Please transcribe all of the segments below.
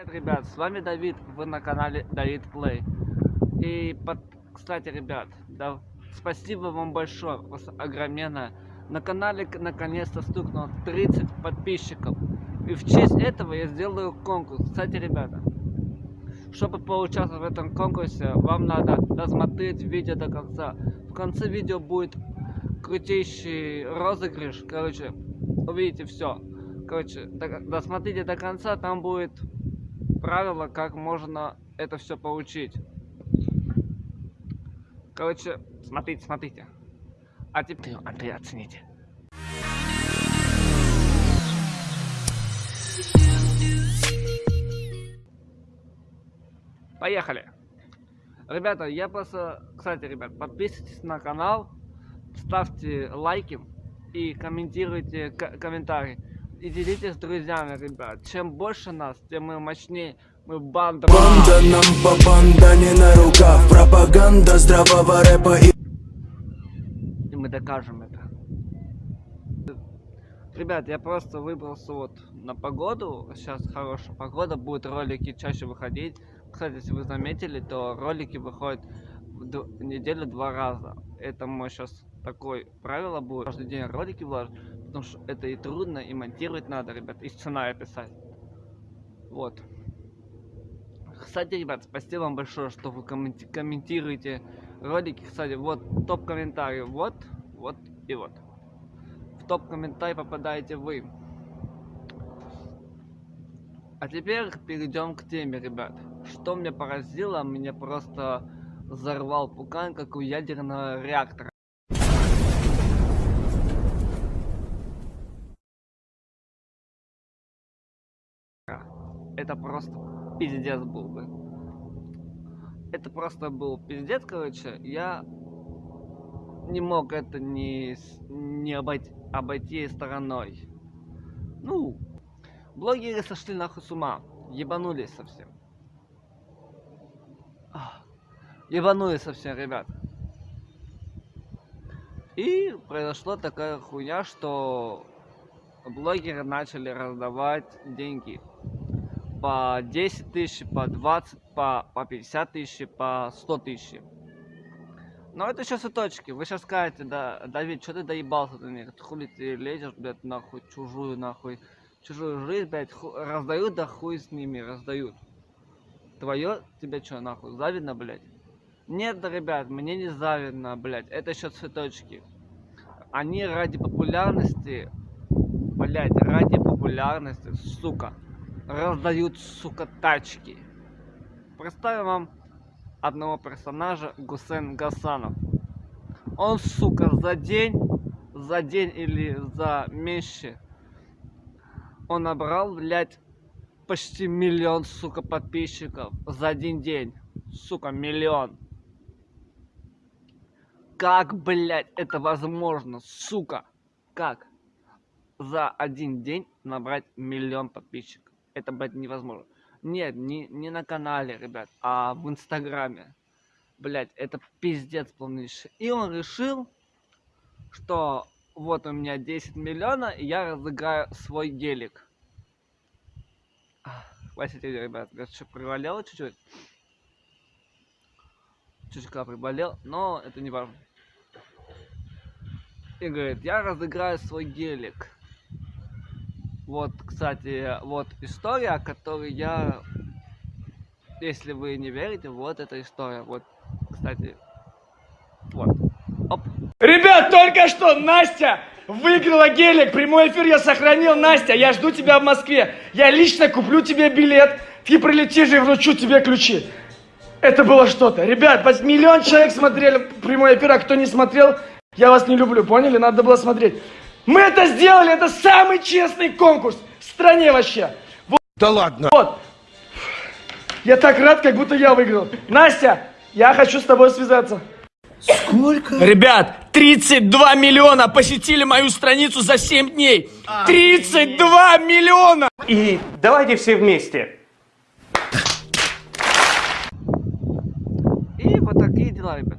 Привет, ребят, с вами Давид, вы на канале Давид Плей. И, под... кстати, ребят, да, спасибо вам большое, вас огроменное. На канале наконец-то стукнуло 30 подписчиков. И в честь этого я сделаю конкурс. Кстати, ребята, чтобы поучаствовать в этом конкурсе, вам надо досмотреть видео до конца. В конце видео будет крутейший розыгрыш. Короче, увидите все. Короче, досмотрите до конца, там будет правила, как можно это все получить. Короче, смотрите, смотрите. А теперь, Андрей, оцените. Поехали! Ребята, я просто... Кстати, ребят, подписывайтесь на канал, ставьте лайки и комментируйте комментарии и делитесь с друзьями, ребят. Чем больше нас, тем мы мощнее. Мы банда. Банда нам по банда не на руках. Пропаганда здравого рэпа и... И мы докажем это. Ребят, я просто выбрался вот на погоду. Сейчас хорошая погода, будут ролики чаще выходить. Кстати, если вы заметили, то ролики выходят в неделю два раза. Это мой сейчас такое правило будет. Каждый день ролики влажить, потому что это и трудно, и монтировать надо, ребят, и сценарий писать. Вот. Кстати, ребят, спасибо вам большое, что вы комменти комментируете ролики. Кстати, вот топ-комментарий, вот, вот и вот. В топ-комментарий попадаете вы. А теперь перейдем к теме, ребят. Что меня поразило, меня просто взорвал пукан, как у ядерного реактора. Это просто пиздец был бы. Это просто был пиздец, короче. Я не мог это не, не обойти, обойти стороной. Ну, блогеры сошли нахуй с ума. Ебанулись совсем. Ебанулись совсем, ребят. И произошла такая хуйня, что блогеры начали раздавать деньги по 10 тысяч, по 20, по, по 50 тысяч, по 100 тысяч. Но это еще цветочки. Вы сейчас скажете, да, Давид, что ты доебался до них? Хули ты лезешь, блядь, нахуй, чужую, нахуй, чужую жизнь, блядь, ху... раздают, да хуй с ними, раздают. Твое тебе что, нахуй, завидно, блядь? Нет, да, ребят, мне не завидно, блядь, это еще цветочки. Они ради популярности, блядь, ради популярности, сука, раздают, сука, тачки. Представим вам одного персонажа Гусен Гасанов. Он, сука, за день, за день или за меньше, он набрал, блядь, почти миллион, сука, подписчиков за один день. Сука, миллион. Как, блядь, это возможно, сука? Как? За один день набрать миллион подписчиков это, блядь, невозможно. Нет, не, не на канале, ребят, а в Инстаграме. Блять, это пиздец полнейший. И он решил, что вот у меня 10 миллионов, и я разыграю свой гелик. Хватит, ребят, что приболел чуть-чуть. Чуть-чуть приболел, но это не важно. И говорит, я разыграю свой гелик. Вот, кстати, вот история, которую я... Если вы не верите, вот эта история. Вот, кстати, вот. Оп. Ребят, только что Настя выиграла гелик. Прямой эфир я сохранил. Настя, я жду тебя в Москве. Я лично куплю тебе билет. Ты прилетишь и вручу тебе ключи. Это было что-то. Ребят, миллион человек смотрели прямой эфир, а кто не смотрел, я вас не люблю, поняли? Надо было смотреть. Мы это сделали, это самый честный конкурс в стране вообще. Вот. Да ладно. Вот. Я так рад, как будто я выиграл. Настя, я хочу с тобой связаться. Сколько? Ребят, 32 миллиона посетили мою страницу за 7 дней. 32 миллиона! И давайте все вместе. И вот такие дела, ребят.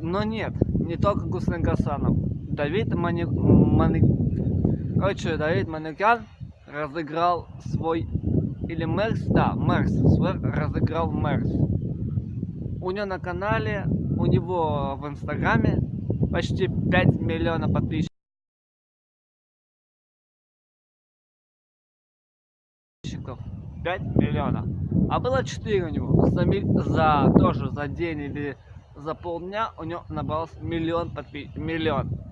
Но нет, не только Гуслен Гасанов. Давид Мани... Мани... Короче, Давид Манукян разыграл свой или Мерс, да, Мерс, свой разыграл Мерс. У него на канале, у него в инстаграме почти 5 миллионов подписчиков. 5 миллионов. А было 4 у него. За, за тоже за день или за полдня у него набралось миллион подписчиков. Миллион.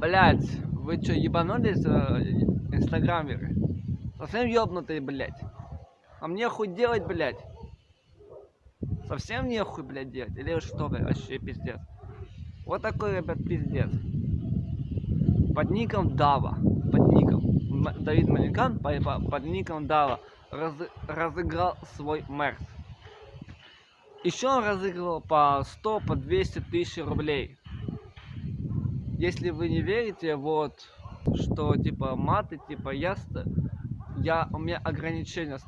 Блять, вы что, ебанулись, э, инстаграмеры? Совсем ёбнутые, блять. А мне хуй делать, блять? Совсем нехуй, блядь, делать? Или что, блядь, вообще пиздец? Вот такой, ребят, пиздец. Под ником Дава. Под ником. М- Давид по- под ником Дава разы- разыграл свой Мерс. Еще он разыгрывал по 100, по 200 тысяч рублей. Если вы не верите, вот, что, типа, маты, типа, я, я, у меня ограничения.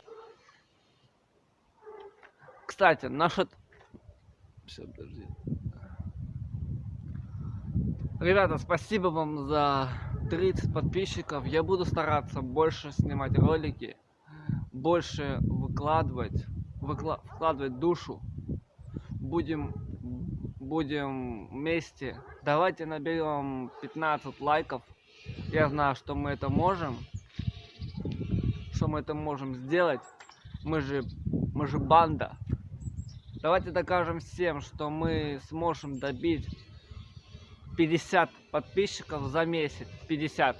Кстати, насчет... Всё, подожди. Ребята, спасибо вам за 30 подписчиков. Я буду стараться больше снимать ролики, больше выкладывать, выкла- вкладывать душу. Будем, будем вместе. Давайте наберем 15 лайков. Я знаю, что мы это можем. Что мы это можем сделать. Мы же, мы же банда. Давайте докажем всем, что мы сможем добить 50 подписчиков за месяц. 50.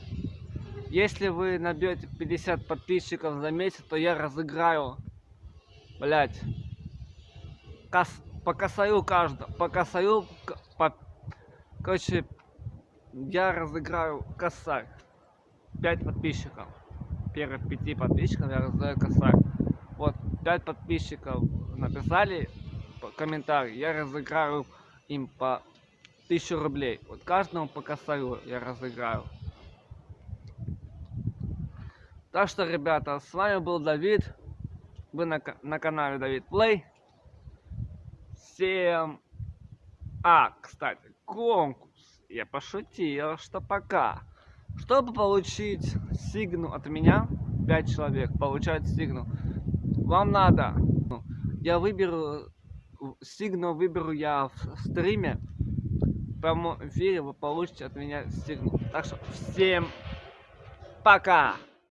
Если вы набьете 50 подписчиков за месяц, то я разыграю, блять, кос, по косарю каждого, по косарю, к- по, короче, я разыграю косарь. 5 подписчиков. Первых 5 подписчиков я разыграю косарь. Вот, 5 подписчиков написали комментарий, я разыграю им по 1000 рублей. Вот каждому по косарю я разыграю. Так что, ребята, с вами был Давид. Вы на, на канале Давид Плей. Всем... А, кстати, конкурс. Я пошутил, что пока. Чтобы получить сигну от меня, 5 человек получают сигну. Вам надо... ну, Я выберу... Сигну выберу я в стриме. В прямом эфире вы получите от меня сигну. Так что всем пока!